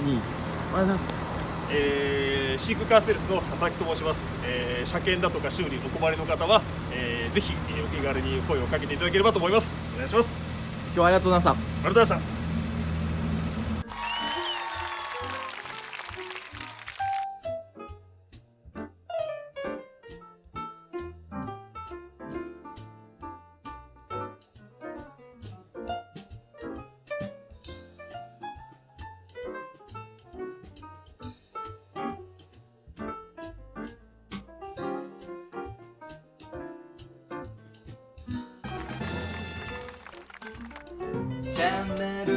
におはようございます。えー、シークカーセルスの佐々木と申します、えー、車検だとか修理お困りの方は、えー、ぜひえーお気軽に声をかけていただければと思います。お願いします。今日はありがとうございました。ありがとうございました September